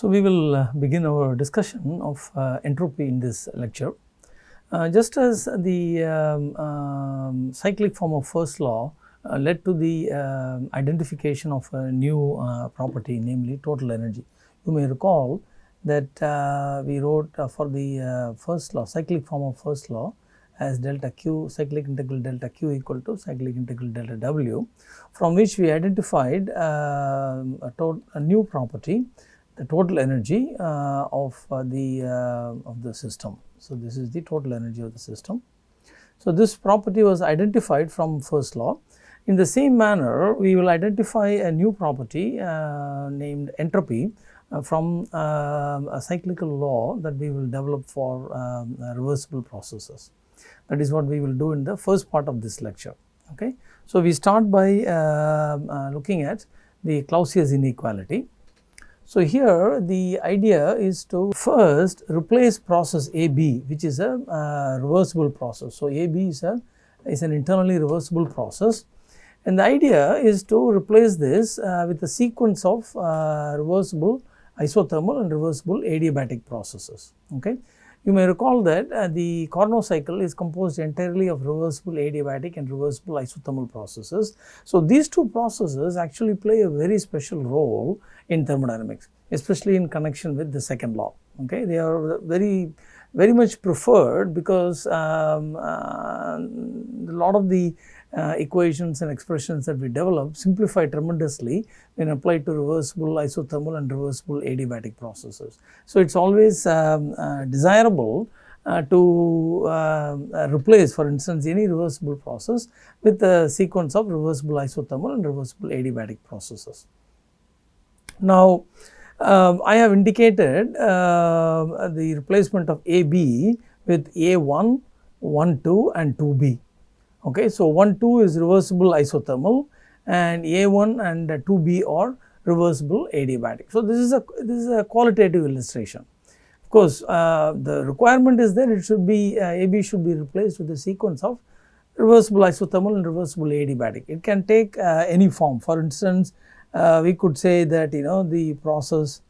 So, we will uh, begin our discussion of uh, entropy in this lecture. Uh, just as the um, um, cyclic form of first law uh, led to the um, identification of a new uh, property namely total energy. You may recall that we wrote for the first law cyclic form of first law as delta q cyclic integral delta q equal to cyclic integral delta w from which we identified a, a new property the total energy uh, of uh, the uh, of the system. So, this is the total energy of the system. So, this property was identified from first law. In the same manner, we will identify a new property uh, named entropy uh, from uh, a cyclical law that we will develop for um, reversible processes. That is what we will do in the first part of this lecture. Okay. So, we start by looking at the Clausius inequality. So, here the idea is to first replace process AB which is a uh, reversible process. So, AB is a is an internally reversible process and the idea is to replace this uh, with a sequence of uh, reversible isothermal and reversible adiabatic processes. Okay. You may recall that uh, the Carnot cycle is composed entirely of reversible adiabatic and reversible isothermal processes. So, these two processes actually play a very special role in thermodynamics especially in connection with the second law. Okay, They are very very much preferred because um, uh, a lot of the uh, equations and expressions that we develop simplify tremendously when applied to reversible isothermal and reversible adiabatic processes. So, it is always um, uh, desirable uh, to uh, replace for instance any reversible process with a sequence of reversible isothermal and reversible adiabatic processes. Now, um, I have indicated uh, the replacement of AB with A1, 1, 2 and 2B. Okay, so 1, 2 is reversible isothermal and A1 and 2B are reversible adiabatic. So, this is a this is a qualitative illustration. Of course, uh, the requirement is that it should be uh, AB should be replaced with a sequence of reversible isothermal and reversible adiabatic. It can take uh, any form. For instance, uh, we could say that you know the process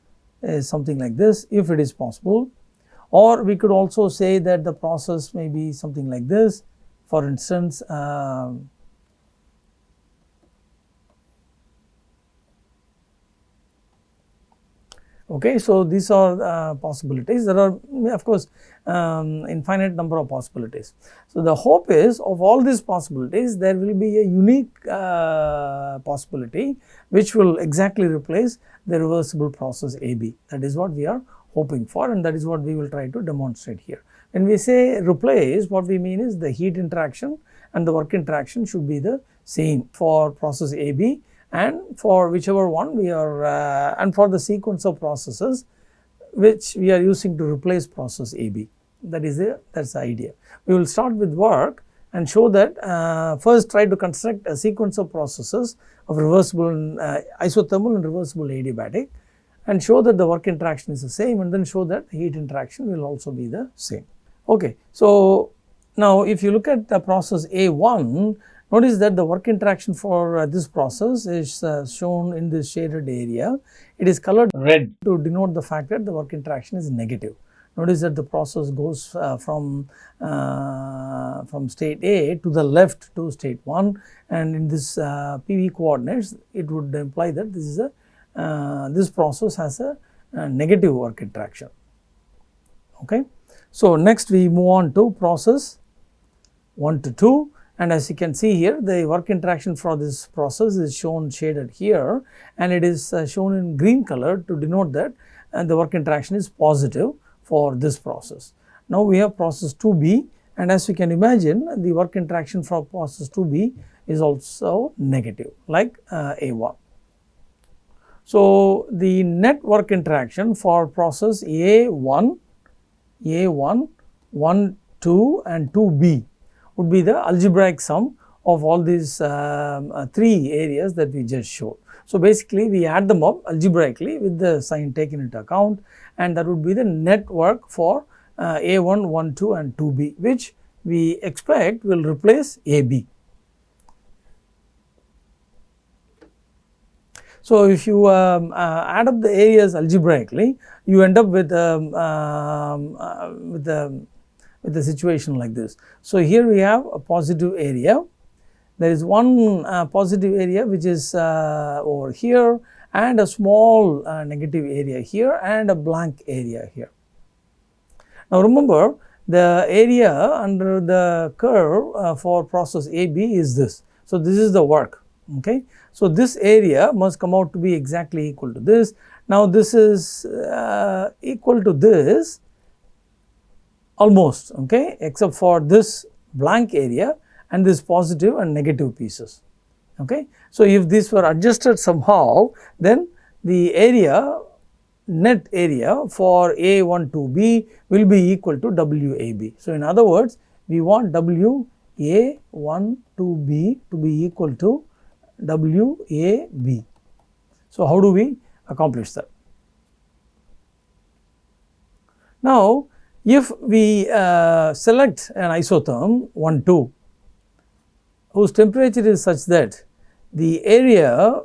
is something like this if it is possible. Or we could also say that the process may be something like this. For instance um, Okay, so these are uh, possibilities. There are of course um, infinite number of possibilities. So the hope is of all these possibilities there will be a unique uh, possibility which will exactly replace the reversible process AB. That is what we are hoping for and that is what we will try to demonstrate here. When we say replace what we mean is the heat interaction and the work interaction should be the same for process AB and for whichever one we are uh, and for the sequence of processes which we are using to replace process AB that is the that is the idea. We will start with work and show that uh, first try to construct a sequence of processes of reversible uh, isothermal and reversible adiabatic and show that the work interaction is the same and then show that heat interaction will also be the same. Okay. So, now if you look at the process A1 Notice that the work interaction for uh, this process is uh, shown in this shaded area. It is colored red to denote the fact that the work interaction is negative. Notice that the process goes uh, from, uh, from state A to the left to state 1 and in this uh, PV coordinates it would imply that this is a uh, this process has a, a negative work interaction. Okay. So, next we move on to process 1 to 2 and as you can see here the work interaction for this process is shown shaded here and it is uh, shown in green color to denote that and the work interaction is positive for this process. Now we have process 2b and as you can imagine the work interaction for process 2b is also negative like uh, A1. So the net work interaction for process A1, A1, 1, 2 and 2b would be the algebraic sum of all these um, uh, three areas that we just showed. So, basically we add them up algebraically with the sign taken into account and that would be the net work for uh, A1, 1, 2 and 2B which we expect will replace AB. So, if you um, uh, add up the areas algebraically, you end up with, um, um, uh, with, the, with a situation like this. So, here we have a positive area, there is one uh, positive area which is uh, over here and a small uh, negative area here and a blank area here. Now, remember the area under the curve uh, for process AB is this. So, this is the work. Okay. So, this area must come out to be exactly equal to this. Now, this is uh, equal to this almost okay, except for this blank area and this positive and negative pieces. Okay. So, if these were adjusted somehow then the area net area for A1 to B will be equal to WAB. So, in other words we want WA1 to B to be equal to WAB. So, how do we accomplish that? Now, if we uh, select an isotherm 1 2 whose temperature is such that the area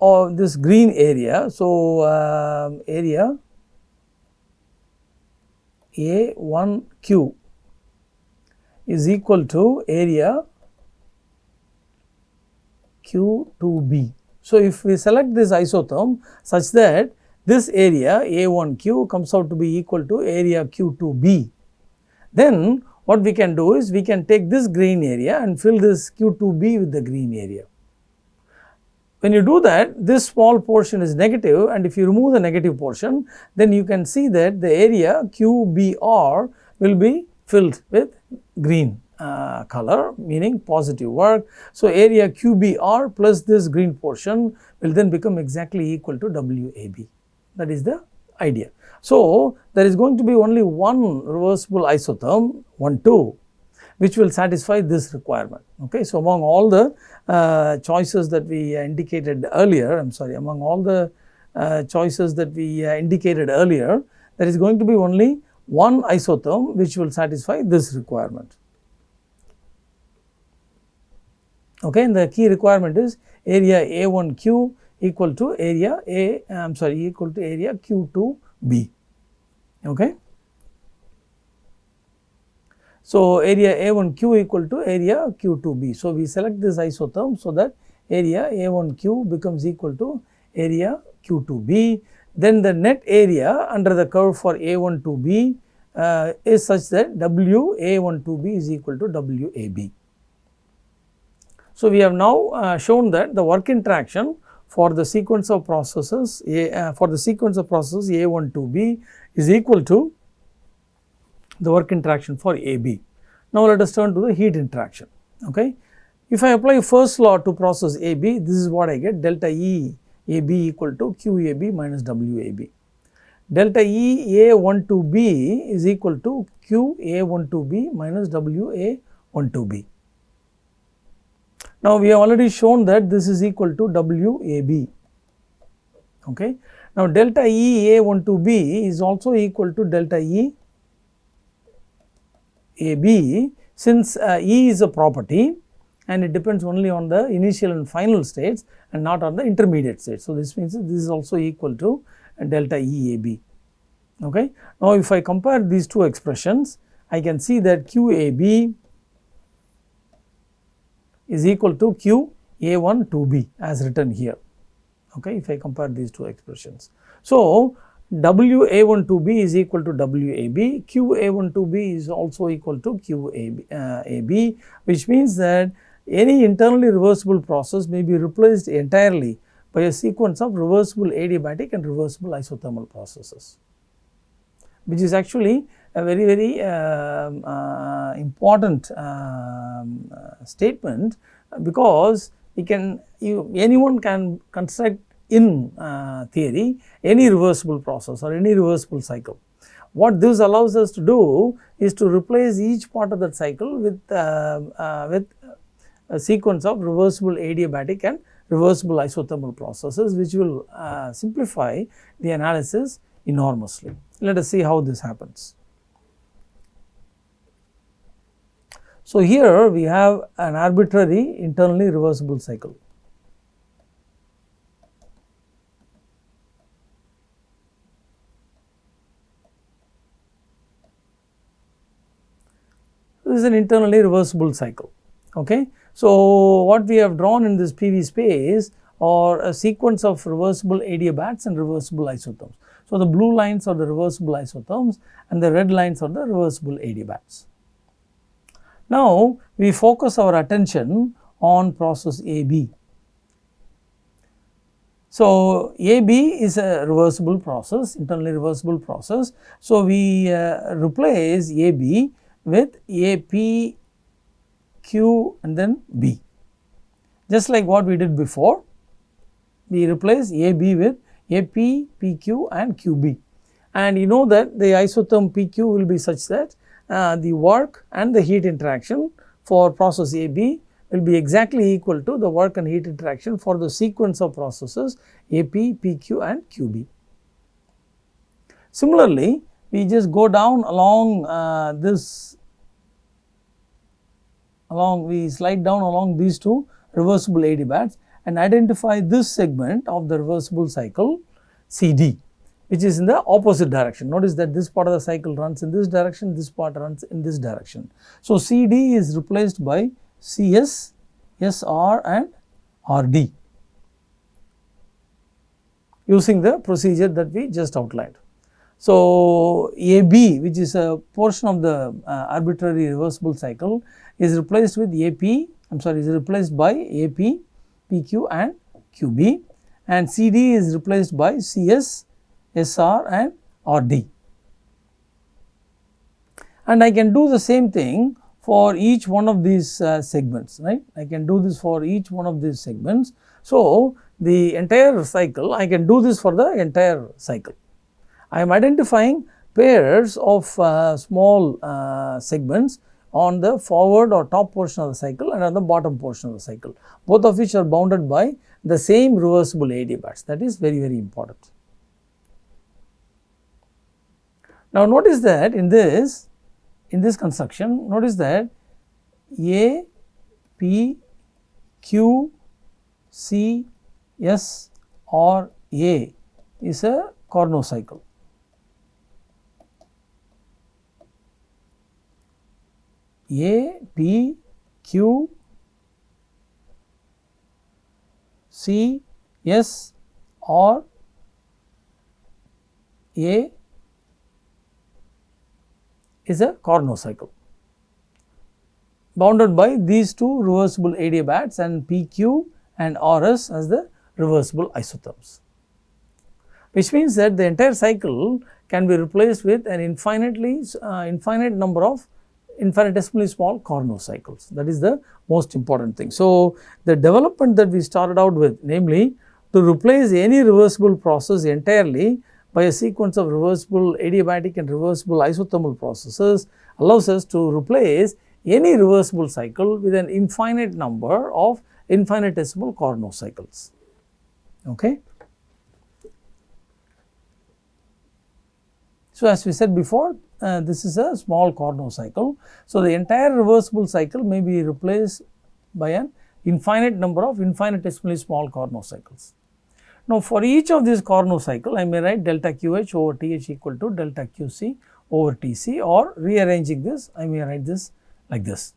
of this green area. So, uh, area A1Q is equal to area Q2B. So, if we select this isotherm such that this area A1Q comes out to be equal to area Q2B, then what we can do is we can take this green area and fill this Q2B with the green area. When you do that, this small portion is negative and if you remove the negative portion, then you can see that the area QBR will be filled with green uh, color meaning positive work. So, area QBR plus this green portion will then become exactly equal to WAB that is the idea. So, there is going to be only one reversible isotherm 1 2 which will satisfy this requirement. Okay. So, among all the uh, choices that we indicated earlier, I am sorry, among all the uh, choices that we uh, indicated earlier, there is going to be only one isotherm which will satisfy this requirement. Okay, and the key requirement is area A1Q equal to area A, I am sorry, equal to area Q2B. Okay. So, area A1Q equal to area Q2B. So, we select this isotherm so that area A1Q becomes equal to area Q2B. Then the net area under the curve for A12B uh, is such that W A12B is equal to WAB. So, we have now uh, shown that the work interaction for the sequence of processes A, uh, for the sequence of processes A12B is equal to the work interaction for AB. Now, let us turn to the heat interaction. Okay. If I apply first law to process AB, this is what I get delta E AB equal to QAB minus WAB. Delta E A12B is equal to QA12B minus WA12B. Now, we have already shown that this is equal to WAB. Okay. Now, delta E A12B is also equal to delta E a B since uh, E is a property and it depends only on the initial and final states and not on the intermediate states. So, this means this is also equal to delta E A B. Okay. Now, if I compare these two expressions, I can see that Q A B is equal to Q A 1 2 B as written here. Okay, if I compare these two expressions. So, WA12B is equal to WAB, QA12B is also equal to QAB, uh, which means that any internally reversible process may be replaced entirely by a sequence of reversible adiabatic and reversible isothermal processes, which is actually a very very uh, uh, important um, uh, statement because you can you anyone can construct in uh, theory any reversible process or any reversible cycle. What this allows us to do is to replace each part of that cycle with, uh, with a sequence of reversible adiabatic and reversible isothermal processes which will uh, simplify the analysis enormously. Let us see how this happens. So, here we have an arbitrary internally reversible cycle. This is an internally reversible cycle. Okay. So, what we have drawn in this PV space are a sequence of reversible adiabats and reversible isotherms. So, the blue lines are the reversible isotherms and the red lines are the reversible adiabats. Now, we focus our attention on process AB. So, AB is a reversible process, internally reversible process. So, we uh, replace AB with AP, Q and then B. Just like what we did before, we replace AB with AP, PQ and QB. And you know that the isotherm PQ will be such that uh, the work and the heat interaction for process AB will be exactly equal to the work and heat interaction for the sequence of processes AP, PQ and QB. Similarly, we just go down along uh, this along we slide down along these two reversible adiabats and identify this segment of the reversible cycle CD which is in the opposite direction. Notice that this part of the cycle runs in this direction, this part runs in this direction. So, CD is replaced by CS, SR and RD using the procedure that we just outlined. So, AB which is a portion of the uh, arbitrary reversible cycle is replaced with AP, I am sorry is replaced by AP, PQ and QB and CD is replaced by CS, SR and RD. And I can do the same thing for each one of these uh, segments, right. I can do this for each one of these segments. So, the entire cycle, I can do this for the entire cycle. I am identifying pairs of uh, small uh, segments on the forward or top portion of the cycle and on the bottom portion of the cycle, both of which are bounded by the same reversible AD adiabats that is very very important. Now notice that in this in this construction notice that A, P, Q, C, S or A is a Carnot cycle. A, P, Q, C, S or A is a Carnot cycle bounded by these two reversible adiabats and PQ and RS as the reversible isotherms. Which means that the entire cycle can be replaced with an infinitely uh, infinite number of infinitesimally small Carnot cycles that is the most important thing. So, the development that we started out with namely to replace any reversible process entirely by a sequence of reversible adiabatic and reversible isothermal processes allows us to replace any reversible cycle with an infinite number of infinitesimal Carnot cycles. Okay. So, as we said before uh, this is a small Carnot cycle. So, the entire reversible cycle may be replaced by an infinite number of infinitesimally small Carnot cycles. Now, for each of these cycle I may write delta QH over TH equal to delta QC over TC or rearranging this I may write this like this.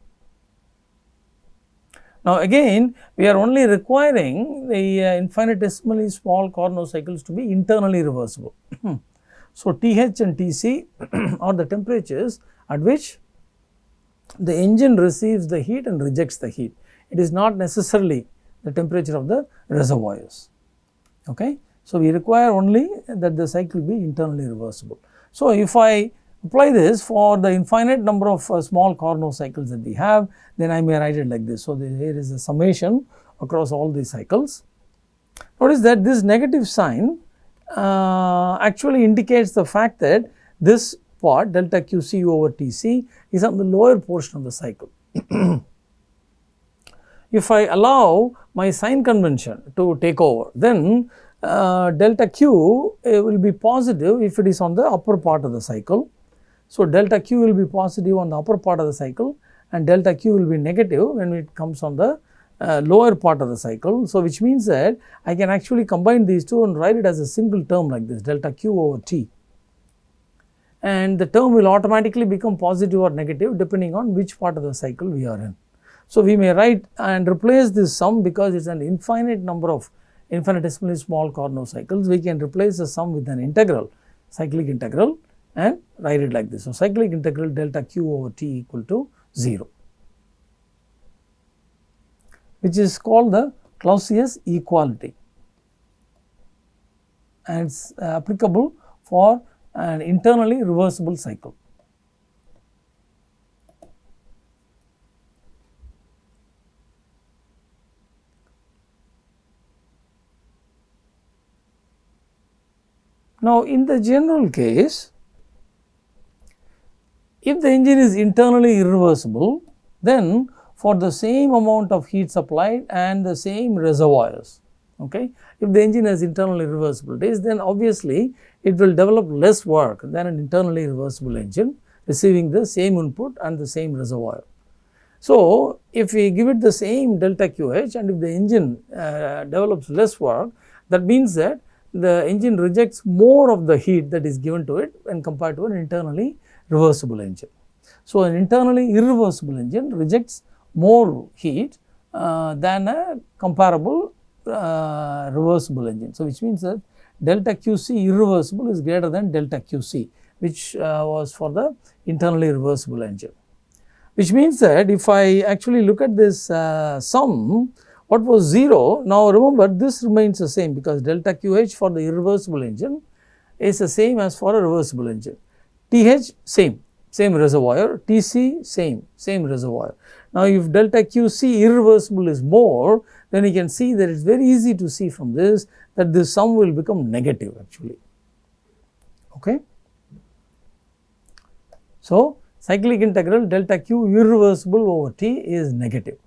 Now, again we are only requiring the uh, infinitesimally small cycles to be internally reversible. So, TH and TC are the temperatures at which the engine receives the heat and rejects the heat. It is not necessarily the temperature of the reservoirs. Okay. So, we require only that the cycle be internally reversible. So, if I apply this for the infinite number of uh, small Carnot cycles that we have, then I may write it like this. So, the, here is a summation across all these cycles. Notice that this negative sign uh, actually indicates the fact that this part delta QC over TC is on the lower portion of the cycle. if I allow my sign convention to take over, then uh, delta Q uh, will be positive if it is on the upper part of the cycle. So, delta Q will be positive on the upper part of the cycle and delta Q will be negative when it comes on the uh, lower part of the cycle. So, which means that I can actually combine these two and write it as a single term like this delta q over t. and the term will automatically become positive or negative depending on which part of the cycle we are in. So, we may write and replace this sum because it is an infinite number of infinitesimally small Carnot cycles, we can replace the sum with an integral, cyclic integral and write it like this. So, cyclic integral delta q over t equal to 0, which is called the Clausius equality and it is uh, applicable for an internally reversible cycle. Now, in the general case, if the engine is internally irreversible, then for the same amount of heat supplied and the same reservoirs, okay, if the engine has internal irreversibilities, then obviously it will develop less work than an internally reversible engine receiving the same input and the same reservoir. So, if we give it the same delta QH and if the engine uh, develops less work, that means that the engine rejects more of the heat that is given to it when compared to an internally reversible engine. So, an internally irreversible engine rejects more heat uh, than a comparable uh, reversible engine. So, which means that delta QC irreversible is greater than delta QC which uh, was for the internally reversible engine. Which means that if I actually look at this uh, sum what was 0, now remember this remains the same because delta QH for the irreversible engine is the same as for a reversible engine. TH same, same reservoir, TC same, same reservoir. Now, if delta QC irreversible is more, then you can see that it is very easy to see from this that this sum will become negative actually. Okay. So, cyclic integral delta q irreversible over t is negative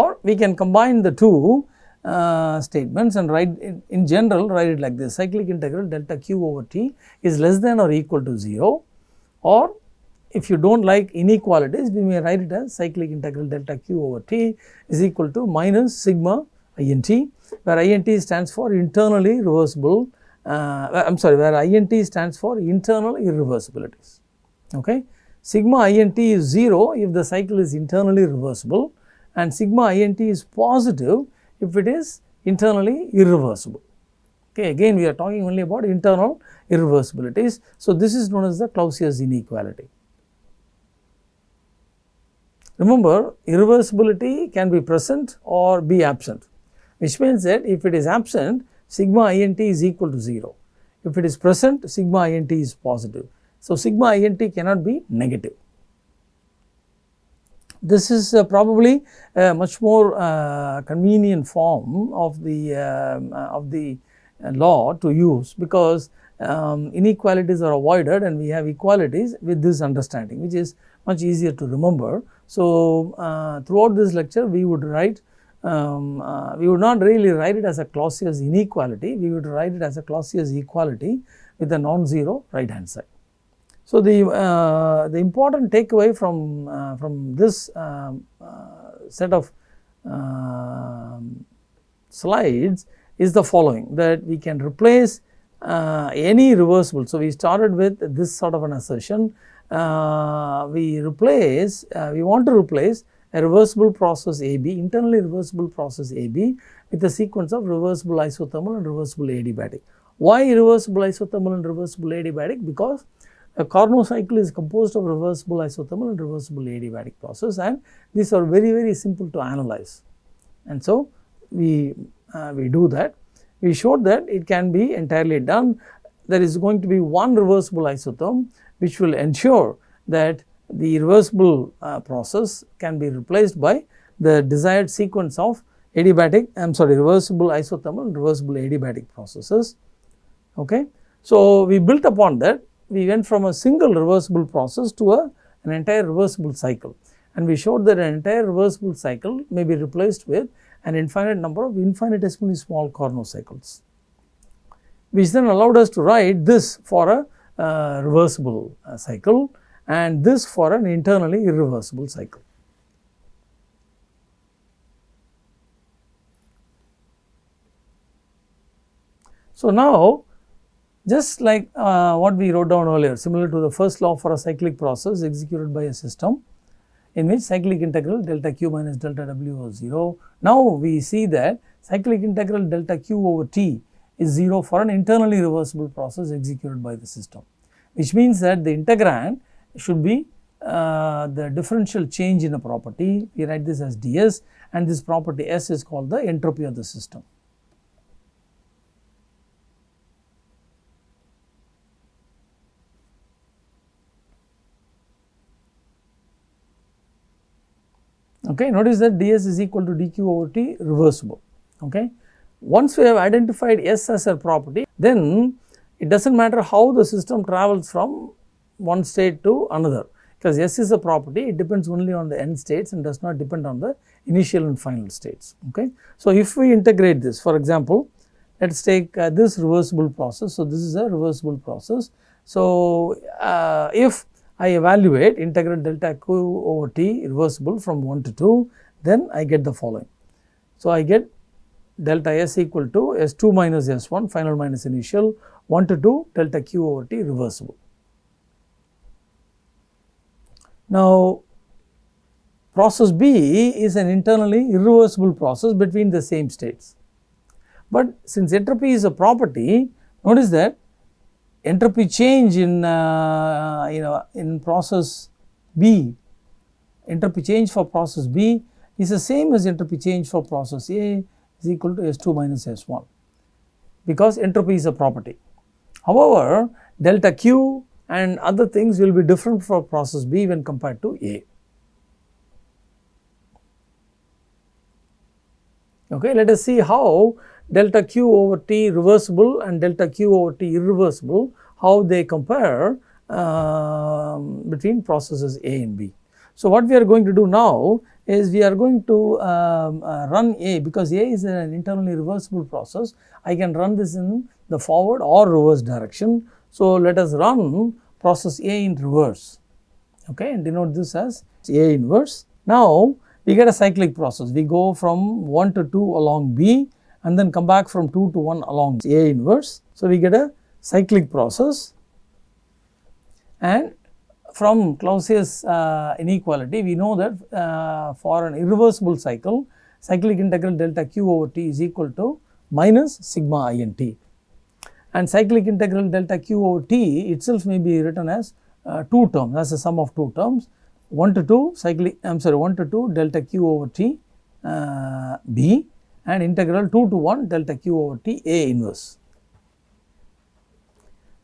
or we can combine the two uh, statements and write in, general write it like this. Cyclic integral delta q over t is less than or equal to 0 or if you do not like inequalities we may write it as cyclic integral delta q over t is equal to minus sigma int where int stands for internally reversible uh, I am sorry where int stands for internal irreversibilities. Okay? Sigma int is 0 if the cycle is internally reversible and sigma int is positive if it is internally irreversible. Okay, again we are talking only about internal irreversibilities. So, this is known as the Clausius inequality. Remember irreversibility can be present or be absent which means that if it is absent sigma int is equal to 0. If it is present sigma int is positive. So, sigma int cannot be negative. This is uh, probably a much more uh, convenient form of the um, uh, of the law to use because um, inequalities are avoided and we have equalities with this understanding which is much easier to remember. So, uh, throughout this lecture we would write um, uh, we would not really write it as a Clausius inequality, we would write it as a Clausius equality with a non-zero right hand side. So, the, uh, the important takeaway from, uh, from this um, uh, set of um, slides is the following that we can replace uh, any reversible. So, we started with this sort of an assertion uh, we replace uh, we want to replace a reversible process AB internally reversible process AB with a sequence of reversible isothermal and reversible adiabatic. Why reversible isothermal and reversible adiabatic? Because a Carnot cycle is composed of reversible isothermal and reversible adiabatic process and these are very very simple to analyze. And so, we, uh, we do that. We showed that it can be entirely done. There is going to be one reversible isotherm which will ensure that the reversible uh, process can be replaced by the desired sequence of adiabatic I am sorry reversible isothermal and reversible adiabatic processes. Okay. So, we built upon that we went from a single reversible process to a, an entire reversible cycle and we showed that an entire reversible cycle may be replaced with an infinite number of infinitesimally small Carnot cycles, which then allowed us to write this for a uh, reversible uh, cycle and this for an internally irreversible cycle. So, now just like uh, what we wrote down earlier similar to the first law for a cyclic process executed by a system in which cyclic integral delta q minus delta w was 0. Now, we see that cyclic integral delta q over t is 0 for an internally reversible process executed by the system, which means that the integrand should be uh, the differential change in a property, we write this as ds and this property S is called the entropy of the system. Okay, notice that ds is equal to dq over t reversible. Okay. Once we have identified S as a property, then it does not matter how the system travels from one state to another because S is a property, it depends only on the end states and does not depend on the initial and final states. Okay. So, if we integrate this, for example, let us take uh, this reversible process. So, this is a reversible process. So, uh, if I evaluate integral delta q over t reversible from 1 to 2, then I get the following. So, I get delta s equal to s2 minus s1 final minus initial 1 to 2 delta q over t reversible. Now, process B is an internally irreversible process between the same states. But since entropy is a property, notice that entropy change in uh, you know in process B, entropy change for process B is the same as entropy change for process A is equal to S2 minus S1 because entropy is a property. However, delta Q and other things will be different for process B when compared to A. Okay, let us see how delta q over t reversible and delta q over t irreversible, how they compare uh, between processes A and B. So, what we are going to do now is we are going to um, uh, run A because A is an internally reversible process. I can run this in the forward or reverse direction. So, let us run process A in reverse okay, and denote this as A inverse. Now, we get a cyclic process. We go from 1 to 2 along B and then come back from 2 to 1 along A inverse. So, we get a cyclic process. And from Clausius uh, inequality we know that uh, for an irreversible cycle cyclic integral delta q over t is equal to minus sigma i n t. And cyclic integral delta q over t itself may be written as uh, two terms. As a sum of two terms. 1 to 2 cyclic I am sorry 1 to 2 delta q over t uh, b and integral 2 to 1 delta q over t a inverse.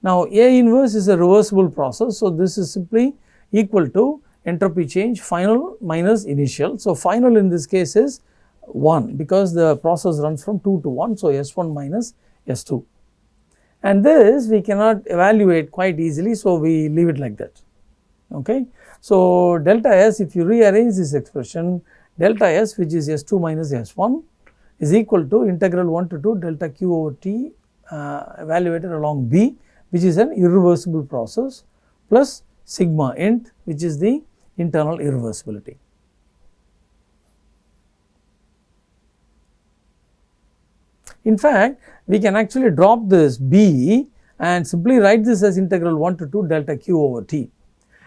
Now, a inverse is a reversible process. So, this is simply equal to entropy change final minus initial. So, final in this case is 1 because the process runs from 2 to 1. So, S1 minus S2 and this we cannot evaluate quite easily. So, we leave it like that. Okay. So, delta S if you rearrange this expression delta S which is S2 minus S1 is equal to integral 1 to 2 delta q over t uh, evaluated along B which is an irreversible process plus sigma int which is the internal irreversibility. In fact, we can actually drop this b and simply write this as integral 1 to 2 delta q over t.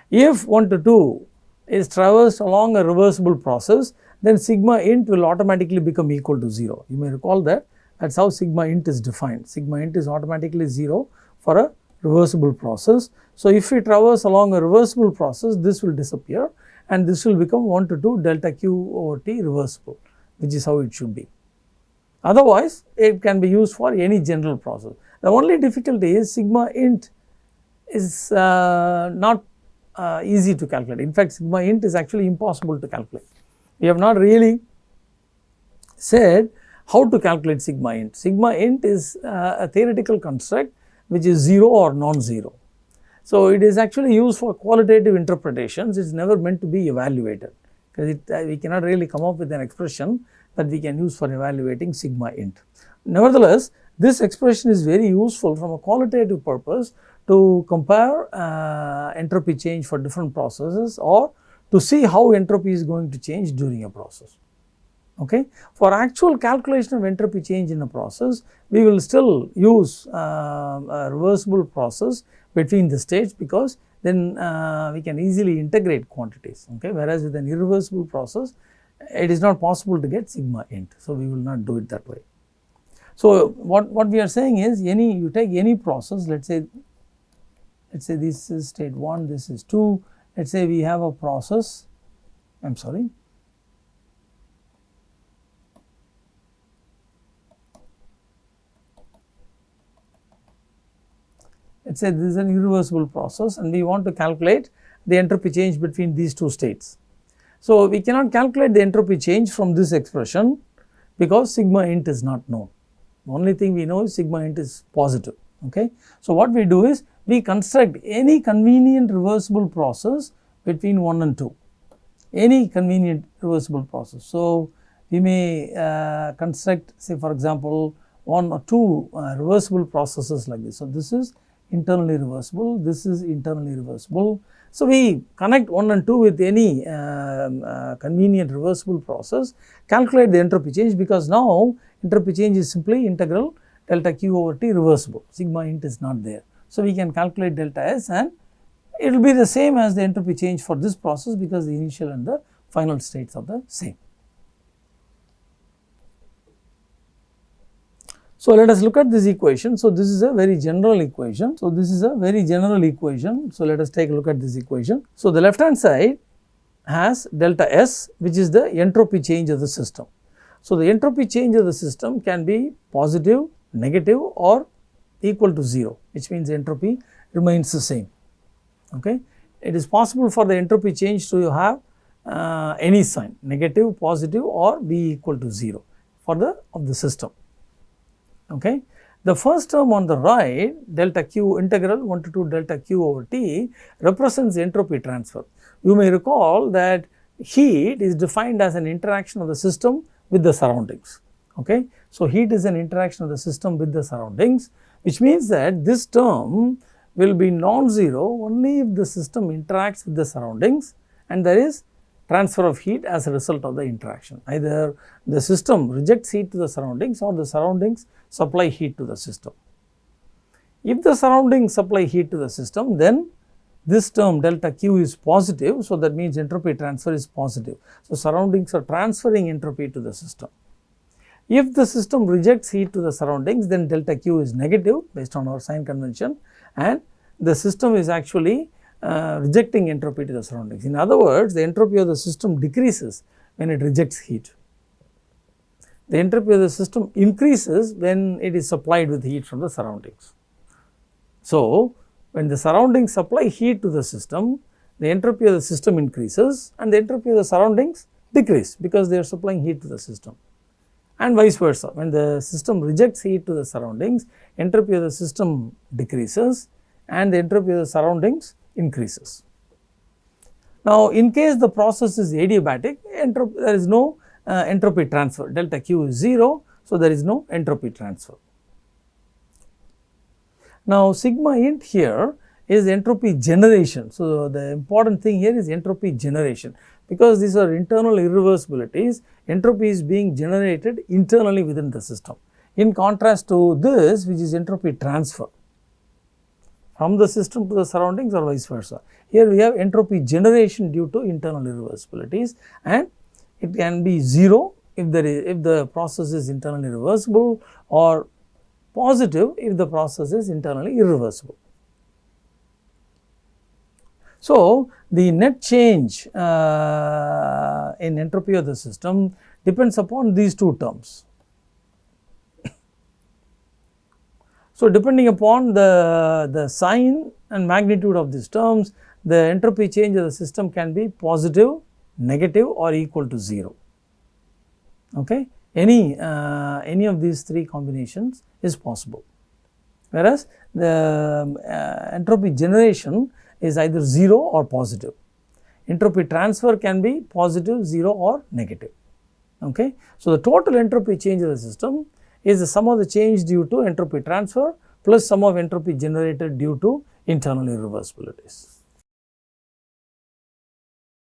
If 1 to 2 is traversed along a reversible process, then sigma int will automatically become equal to 0. You may recall that that is how sigma int is defined. Sigma int is automatically 0 for a reversible process. So, if we traverse along a reversible process, this will disappear and this will become 1 to 2 delta q over t reversible, which is how it should be. Otherwise, it can be used for any general process. The only difficulty is sigma int is uh, not uh, easy to calculate. In fact, sigma int is actually impossible to calculate. We have not really said how to calculate sigma int. Sigma int is uh, a theoretical construct which is 0 or non-zero. So, it is actually used for qualitative interpretations, it is never meant to be evaluated because uh, we cannot really come up with an expression that we can use for evaluating sigma int. Nevertheless, this expression is very useful from a qualitative purpose to compare uh, entropy change for different processes or to see how entropy is going to change during a process. Okay. For actual calculation of entropy change in a process, we will still use uh, a reversible process between the states because then uh, we can easily integrate quantities. Okay. Whereas with an irreversible process, it is not possible to get sigma int. So, we will not do it that way. So, what, what we are saying is any you take any process let us say let us say this is state 1, this is 2, let us say we have a process I am sorry let us say this is an irreversible process and we want to calculate the entropy change between these two states. So, we cannot calculate the entropy change from this expression because sigma int is not known. The only thing we know is sigma int is positive. Okay. So, what we do is we construct any convenient reversible process between 1 and 2, any convenient reversible process. So, we may uh, construct say for example, 1 or 2 uh, reversible processes like this. So, this is internally reversible, this is internally reversible. So, we connect 1 and 2 with any um, uh, convenient reversible process, calculate the entropy change because now entropy change is simply integral delta q over t reversible, sigma int is not there. So, we can calculate delta s and it will be the same as the entropy change for this process because the initial and the final states are the same. So, let us look at this equation. So, this is a very general equation. So, this is a very general equation. So, let us take a look at this equation. So, the left hand side has delta S which is the entropy change of the system. So, the entropy change of the system can be positive, negative or equal to 0 which means entropy remains the same. Okay. It is possible for the entropy change to have uh, any sign negative, positive or be equal to 0 for the of the system. Okay. The first term on the right delta q integral 1 to 2 delta q over t represents entropy transfer. You may recall that heat is defined as an interaction of the system with the surroundings. Okay. So, heat is an interaction of the system with the surroundings which means that this term will be non-zero only if the system interacts with the surroundings and there is transfer of heat as a result of the interaction. Either the system rejects heat to the surroundings or the surroundings supply heat to the system. If the surroundings supply heat to the system, then this term delta Q is positive. So, that means entropy transfer is positive. So, surroundings are transferring entropy to the system. If the system rejects heat to the surroundings, then delta Q is negative based on our sign convention and the system is actually uh, rejecting entropy to the surroundings. In other words, the entropy of the system decreases when it rejects heat. The entropy of the system increases when it is supplied with heat from the surroundings. So, when the surroundings supply heat to the system, the entropy of the system increases and the entropy of the surroundings decrease because they are supplying heat to the system and vice versa. When the system rejects heat to the surroundings, entropy of the system decreases and the entropy of the surroundings increases. Now, in case the process is adiabatic, there is no uh, entropy transfer, delta Q is 0. So, there is no entropy transfer. Now, sigma int here is entropy generation. So, the important thing here is entropy generation because these are internal irreversibilities, entropy is being generated internally within the system. In contrast to this which is entropy transfer from the system to the surroundings or vice versa. Here we have entropy generation due to internal irreversibilities and it can be 0 if there is if the process is internally reversible or positive if the process is internally irreversible. So, the net change uh, in entropy of the system depends upon these two terms. So, depending upon the, the sign and magnitude of these terms, the entropy change of the system can be positive, negative or equal to 0. Okay? Any, uh, any of these three combinations is possible. Whereas, the uh, entropy generation is either 0 or positive. Entropy transfer can be positive, 0 or negative. Okay? So, the total entropy change of the system is the sum of the change due to entropy transfer plus sum of entropy generated due to internal irreversibilities.